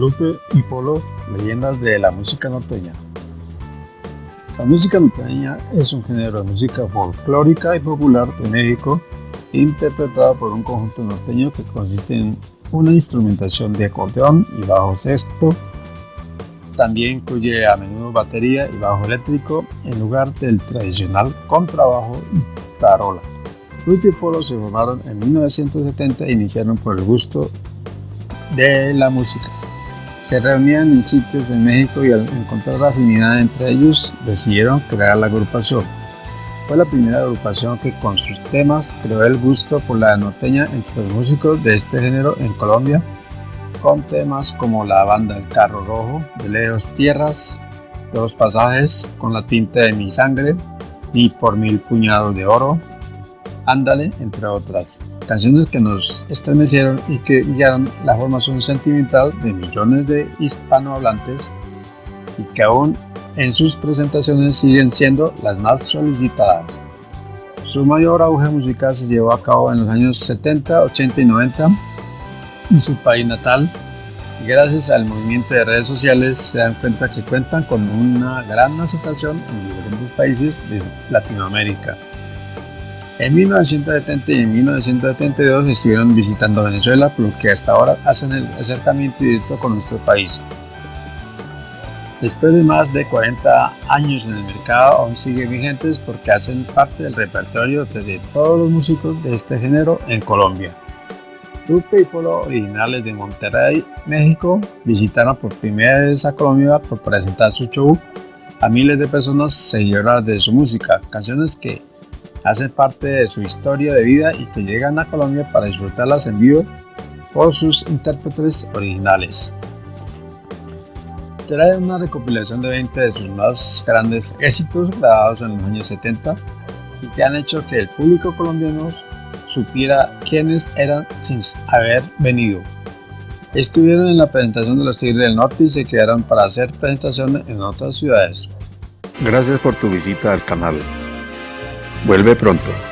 Lupe y Polo, leyendas de la música norteña. La música norteña es un género de música folclórica y popular de México, interpretada por un conjunto norteño que consiste en una instrumentación de acordeón y bajo sexto. También incluye a menudo batería y bajo eléctrico en lugar del tradicional contrabajo y tarola. Lupe y Polo se formaron en 1970 e iniciaron por el gusto de la música. Se reunían en sitios en México y al encontrar afinidad entre ellos decidieron crear la agrupación. Fue la primera agrupación que con sus temas creó el gusto por la norteña entre los músicos de este género en Colombia, con temas como la banda El Carro Rojo, De Lejos Tierras, Los Pasajes, Con la tinta de mi sangre, y Por Mil Puñados de Oro, Ándale, entre otras canciones que nos estremecieron y que guiaron la formación sentimental de millones de hispanohablantes y que aún en sus presentaciones siguen siendo las más solicitadas. Su mayor auge musical se llevó a cabo en los años 70, 80 y 90 en su país natal gracias al movimiento de redes sociales se dan cuenta que cuentan con una gran aceptación en diferentes países de Latinoamérica. En 1970 y en 1972 estuvieron visitando Venezuela, por lo que hasta ahora hacen el acercamiento directo con nuestro país. Después de más de 40 años en el mercado, aún siguen vigentes porque hacen parte del repertorio de todos los músicos de este género en Colombia. Lupe y Polo, originales de Monterrey, México, visitaron por primera vez a Colombia por presentar su show a miles de personas seguidoras de su música, canciones que hacen parte de su historia de vida y que llegan a Colombia para disfrutarlas en vivo por sus intérpretes originales. Trae una recopilación de 20 de sus más grandes éxitos grabados en los años 70 y que han hecho que el público colombiano supiera quiénes eran sin haber venido. Estuvieron en la presentación de los Tigres del Norte y se quedaron para hacer presentaciones en otras ciudades. Gracias por tu visita al canal. Vuelve pronto.